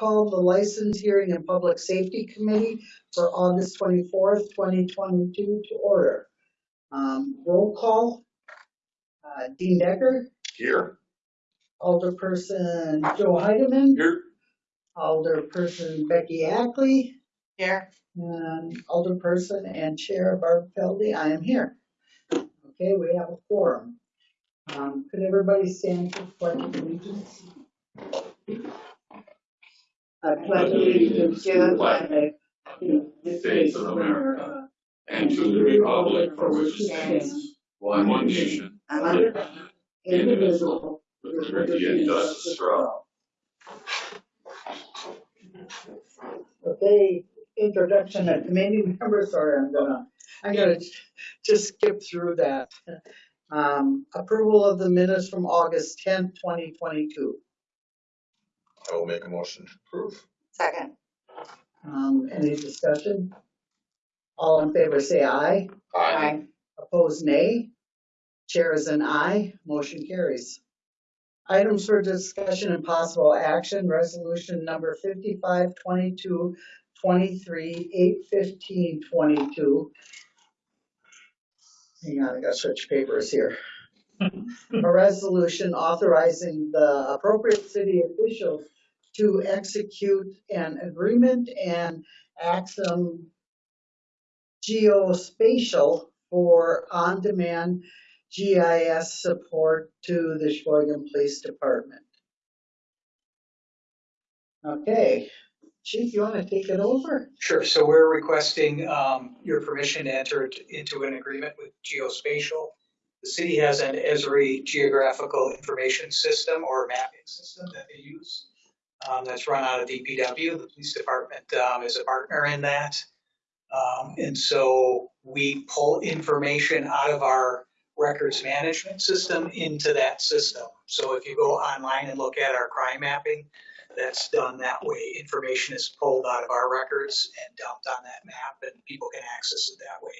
call the License Hearing and Public Safety Committee for August twenty-fourth, twenty twenty-two to order. Um, roll call, uh, Dean Decker, Here. Alderperson Joe Heidemann, Here. Alderperson Becky Ackley, Here. and Alderperson and Chair Barb Feldy, I am here. Okay, we have a quorum. Um, could everybody stand for pledge of allegiance? I pledge allegiance to the flag of the United States of America and to the republic for which it stands, one nation, under God, indivisible, with liberty and justice for all. Okay, introduction of committee members, sorry, I'm gonna, I'm gonna just skip through that. Um, approval of the minutes from August tenth, twenty twenty-two. I will make a motion to approve. Second. Um, any discussion? All in favor, say aye. Aye. Opposed, nay. Chair is an aye, motion carries. Items for discussion and possible action, resolution number fifty-five twenty-two twenty-three, eight fifteen twenty-two. Hang on, I gotta switch papers here. A resolution authorizing the appropriate city officials to execute an agreement and Axum geospatial for on-demand GIS support to the Sheboygan Police Department. Okay, Chief, you wanna take it over? Sure, so we're requesting um, your permission to enter into an agreement with Geospatial. The city has an Esri Geographical Information System or mapping system that they use um, that's run out of DPW. The police department um, is a partner in that. Um, And so we pull information out of our records management system into that system. So if you go online and look at our crime mapping, that's done that way. Information is pulled out of our records and dumped on that map and people can access it that way.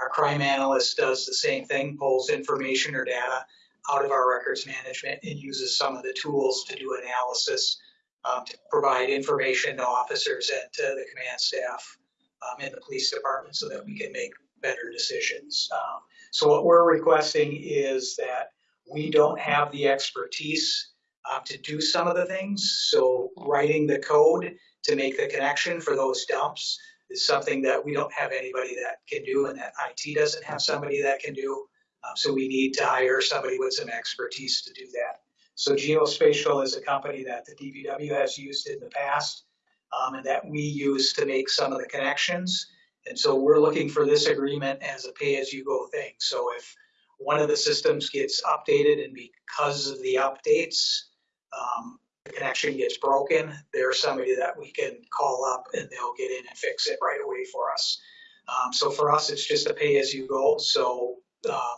Our crime analyst does the same thing, pulls information or data out of our records management and uses some of the tools to do analysis um, to provide information to officers and to the command staff um, in the police department so that we can make better decisions. Um, so what we're requesting is that we don't have the expertise um, to do some of the things. So writing the code to make the connection for those dumps is something that we don't have anybody that can do and that IT doesn't have somebody that can do. Um, so we need to hire somebody with some expertise to do that. So Geospatial is a company that the DPW has used in the past um, and that we use to make some of the connections. And so we're looking for this agreement as a pay-as-you-go thing. So if one of the systems gets updated and because of the updates, um, the connection gets broken, there's somebody that we can call up and they'll get in and fix it right away for us. Um, so for us, it's just a pay-as-you-go. So uh,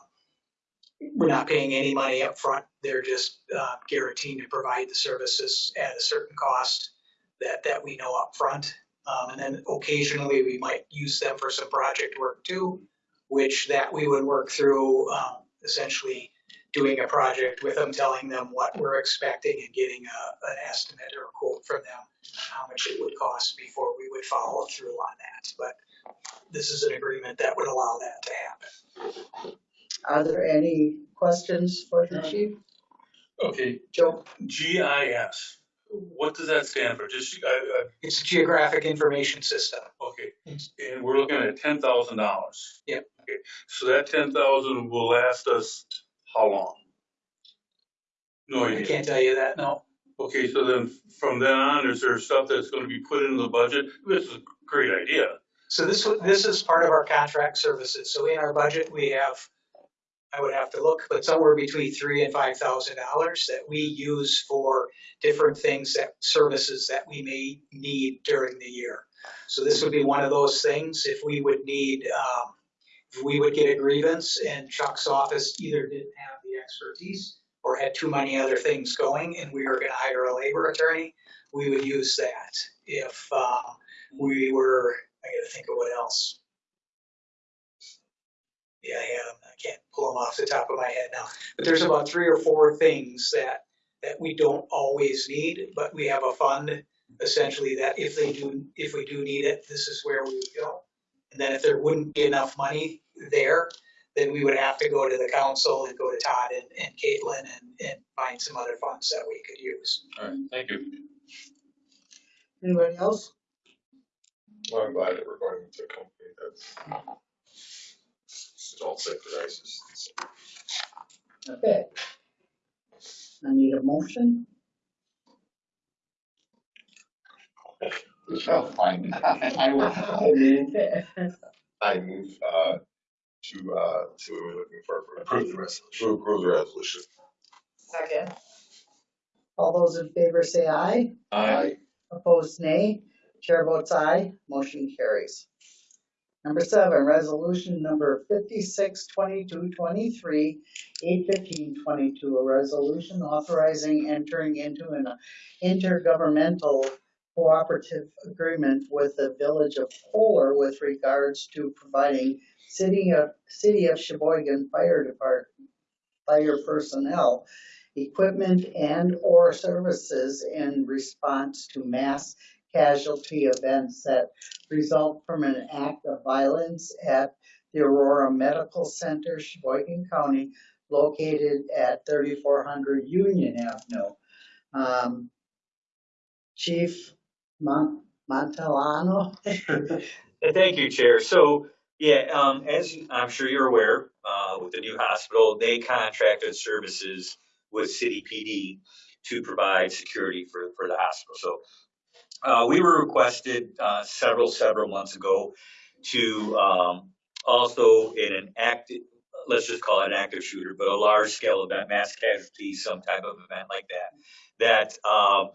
we're not paying any money up front. They're just uh, guaranteeing to provide the services at a certain cost that that we know up front. Um, and then occasionally we might use them for some project work too, which that we would work through um, essentially doing a project with them, telling them what we're expecting and getting a, an estimate or a quote from them, how much it would cost before we would follow through on that. But this is an agreement that would allow that to happen. Are there any questions for the chief? Okay, Joe? GIS, what does that stand for? Just, uh, uh, It's a geographic information system. okay, and we're looking at ten thousand dollars. Yep. Okay, so that ten thousand will last us how long? No I idea. can't tell you that, no. Okay, so then from then on, is there stuff that's gonna be put into the budget? This is a great idea. So this, this is part of our contract services. So in our budget, we have, I would have to look, but somewhere between three and five thousand dollars that we use for different things that, services that we may need during the year. So this would be one of those things, if we would need, um, if we would get a grievance and Chuck's office either didn't have the expertise or had too many other things going and we were gonna hire a labor attorney, we would use that. If, uh, we were, I gotta think of what else. Yeah, I had 'em. I can't pull them off the top of my head now. But there's about three or four things that, that we don't always need, but we have a fund essentially that if they do, if we do need it, this is where we would go. And then if there wouldn't be enough money there, then we would have to go to the council and go to Todd and, and Caitlin and, and find some other funds that we could use. All right, thank you. Anybody else? Well, I'm glad that we're going with a company that's don't synchronizes. Okay. I need a motion. Oh, fine. I will, I move, I move, uh, to, uh, to, we're looking for, approve the resolution, to approve the resolution. Second. All those in favor say aye. Aye. Opposed, nay. Chair votes aye. Motion carries. Number seven, resolution number fifty-six twenty-two twenty-three, eight fifteen twenty-two, a resolution authorizing entering into an intergovernmental cooperative agreement with the village of Kohler with regards to providing city of, city of Sheboygan Fire Department, fire personnel, equipment and/or services in response to mass casualty events that result from an act of violence at the Aurora Medical Center, Sheboygan County, located at thirty-four hundred Union Avenue. Um, Chief Mon- Montellano? Thank you, Chair. So, yeah, um, as I'm sure you're aware, uh, with the new hospital, they contracted services with City PD to provide security for, for the hospital. So, uh, we were requested, uh, several, several months ago to, um, also in an active, let's just call it an active shooter, but a large scale event, mass casualty, some type of event like that, that, um,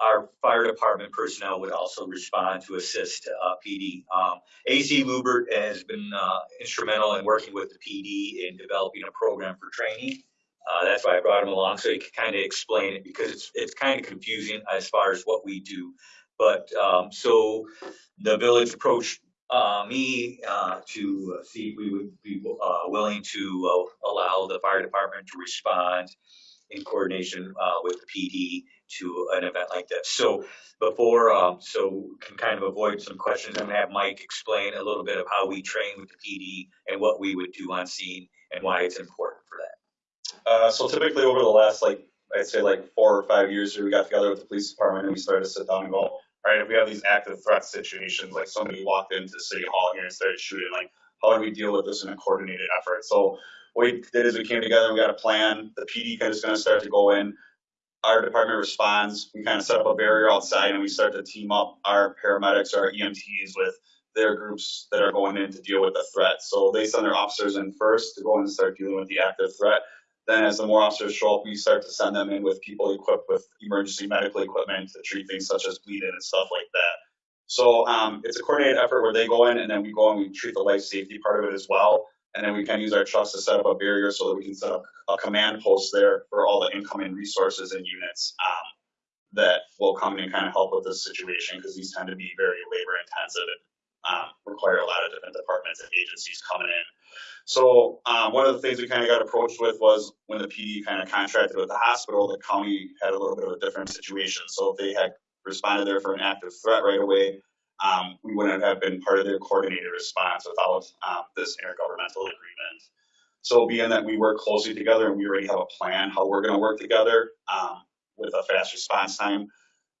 our fire department personnel would also respond to assist uh, PD. Um, AC Lubert has been uh, instrumental in working with the PD in developing a program for training. Uh, that's why I brought him along so he could kind of explain it because it's it's kind of confusing as far as what we do. But um, so the village approached uh, me uh, to see if we would be uh, willing to uh, allow the fire department to respond in coordination uh, with the PD to an event like this. So before, um, so we can kind of avoid some questions, I'm gonna have Mike explain a little bit of how we train with the PD and what we would do on scene and why it's important. Uh, so typically over the last like I'd say like four or five years here, we got together with the police department and we started to sit down and go, all right, if we have these active threat situations, like somebody walked into City Hall here and started shooting, like how do we deal with this in a coordinated effort? So what we did is we came together, we got a plan. The PD kind of is going to start to go in. Our department responds. We kind of set up a barrier outside and we start to team up our paramedics, our EMTs with their groups that are going in to deal with the threat. So they send their officers in first to go in and start dealing with the active threat. Then as the more officers show up, we start to send them in with people equipped with emergency medical equipment to treat things such as bleeding and stuff like that. So um, it's a coordinated effort where they go in and then we go and we treat the life safety part of it as well. And then we can use our trucks to set up a barrier so that we can set up a command post there for all the incoming resources and units um, that will come and kind of help with this situation because these tend to be very labor intensive um, require a lot of different departments and agencies coming in. So um, one of the things we kind of got approached with was when the PD kind of contracted with the hospital, the county had a little bit of a different situation. So if they had responded there for an active threat right away, um, we wouldn't have been part of their coordinated response without um, this intergovernmental agreement. So being that we work closely together and we already have a plan how we're going to work together um, with a fast response time,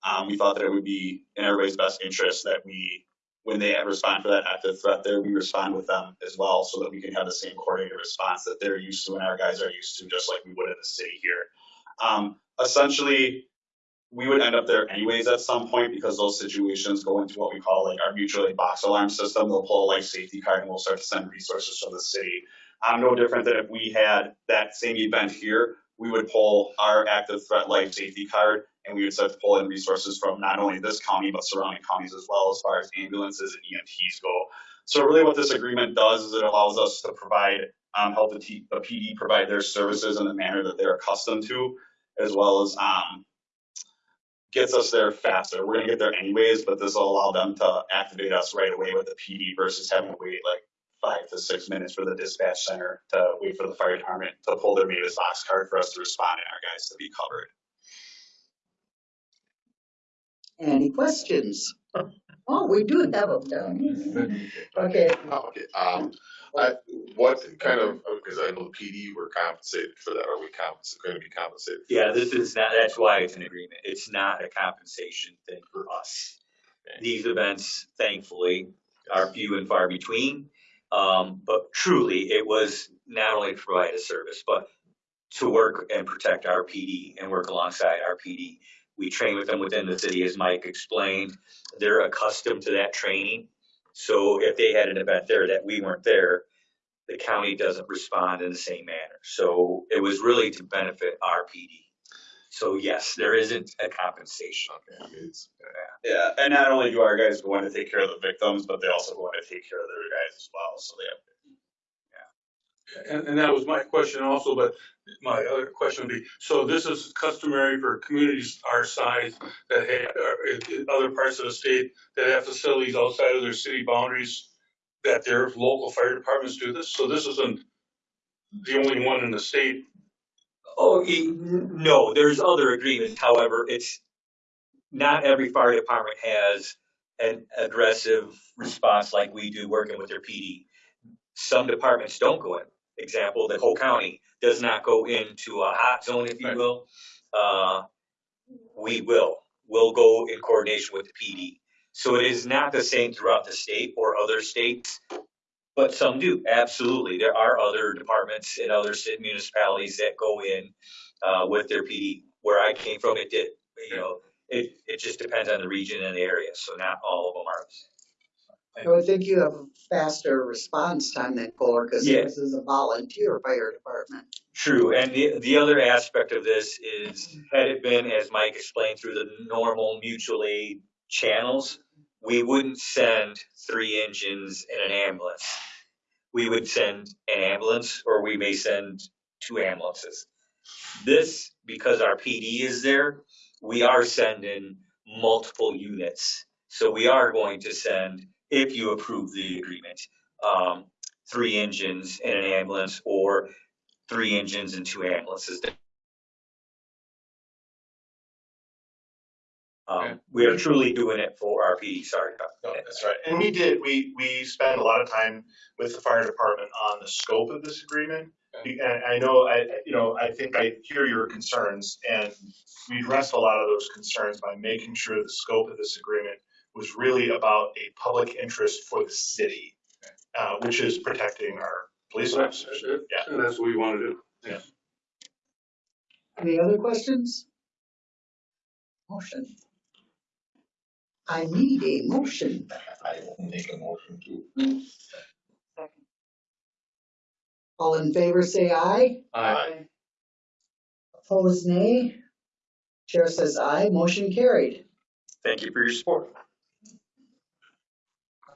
um, we thought that it would be in everybody's best interest that we, when they respond for that active threat there, we respond with them as well so that we can have the same coordinated response that they're used to and our guys are used to, just like we would in the city here. Um, essentially, we would end up there anyways at some point because those situations go into what we call like our mutual aid box alarm system. They'll pull a life safety card and we'll start to send resources from the city. I'm no different than if we had that same event here, we would pull our active threat life safety card and we would start to pull in resources from not only this county but surrounding counties as well as far as ambulances and EMTs go. So really what this agreement does is it allows us to provide, um, help the, T- the PD provide their services in the manner that they're accustomed to, as well as um, gets us there faster. We're gonna get there anyways, but this will allow them to activate us right away with the PD versus having to wait like five to six minutes for the dispatch center to wait for the fire department to pull their MABAS box card for us to respond and our guys to be covered. Any questions? Oh, we do have them down. Okay, Okay, um, I, what kind of, because I know the PD were compensated for that, are we compensated, gonna be compensated? for Yeah, that? this is not, that's why it's an agreement. It's not a compensation thing for us. These events, thankfully, are few and far between. Um, but truly, it was not only to provide a service, but to work and protect our PD and work alongside our PD. We train with them within the city, as Mike explained. They're accustomed to that training. So if they had an event there that we weren't there, the county doesn't respond in the same manner. So it was really to benefit our PD. So yes, there isn't a compensation. Okay, I mean, it's, Yeah, and not only do our guys go in to take care of the victims, but they also go in to take care of their guys as well, so they have. Yeah. And, and that was my question also, but my other question would be, so this is customary for communities our size that have, or in- in other parts of the state that have facilities outside of their city boundaries, that their local fire departments do this? So this isn't the only one in the state? Oh, no, there's other agreements. However, it's not every fire department has an aggressive response like we do working with their PD. Some departments don't go in. Example, the whole county does not go into a hot zone, if you will. Uh, we will. We'll go in coordination with the PD. So it is not the same throughout the state or other states, but some do. Absolutely, there are other departments in other city municipalities that go in uh, with their PD. Where I came from, it did. You know, it it just depends on the region and the area. So not all of them are. the same. I would think you have a faster response time than Kohler, because Yeah. this is a volunteer fire department. True, and the, the other aspect of this is, had it been, as Mike explained, through the normal mutual aid channels, we wouldn't send three engines and an ambulance. We would send an ambulance, or we may send two ambulances. This, because our PD is there, we are sending multiple units. So we are going to send, if you approve the agreement, um, three engines and an ambulance, or three engines and two ambulances. Um, we are truly doing it for our PD, sorry. about No, that. that's right. And we did, we, we spent a lot of time with the fire department on the scope of this agreement. Be- And I know, I, you know, I think I hear your concerns and we addressed a lot of those concerns by making sure the scope of this agreement was really about a public interest for the city, uh, which is protecting our police officers. Yeah. And that's what we want to do. Any other questions? Motion. I need a motion. I will make a motion to. All in favor, say aye. Aye. Opposed, nay. Chair says aye, motion carried. Thank you for your support.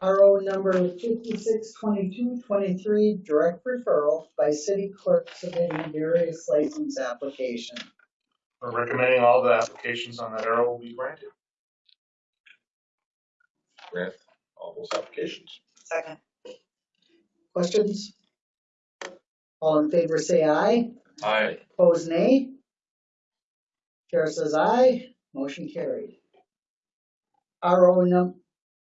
RO number fifty-six twenty-two twenty-three, direct referral by city clerk submitting various license application. We're recommending all the applications on that arrow will be granted. All those applications. Second. Questions? All in favor, say aye. Aye. Opposed, nay. Chair says aye, motion carried. RO num,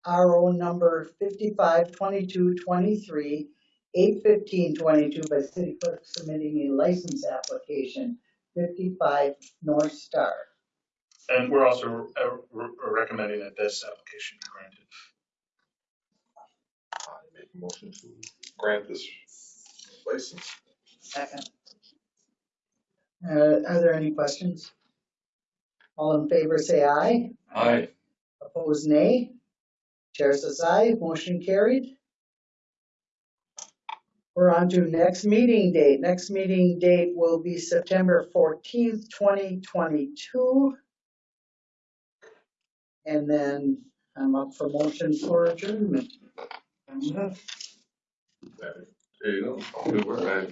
RO number fifty-five twenty-two twenty-three, eight fifteen twenty-two by city clerk submitting a license application, fifty-five North Star. And we're also uh, re- recommending that this application be granted. I make a motion to grant this license. Second. Uh, are there any questions? All in favor, say aye. Aye. Opposed, nay. Chair says aye, motion carried. We're on to next meeting date. Next meeting date will be September fourteenth, twenty twenty-two. And then I'm up for motion for adjournment. There you go. Good work.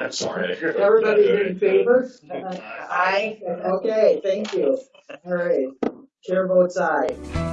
I'm sorry. Everybody in favor? Aye. Okay, thank you. All right, chair votes aye.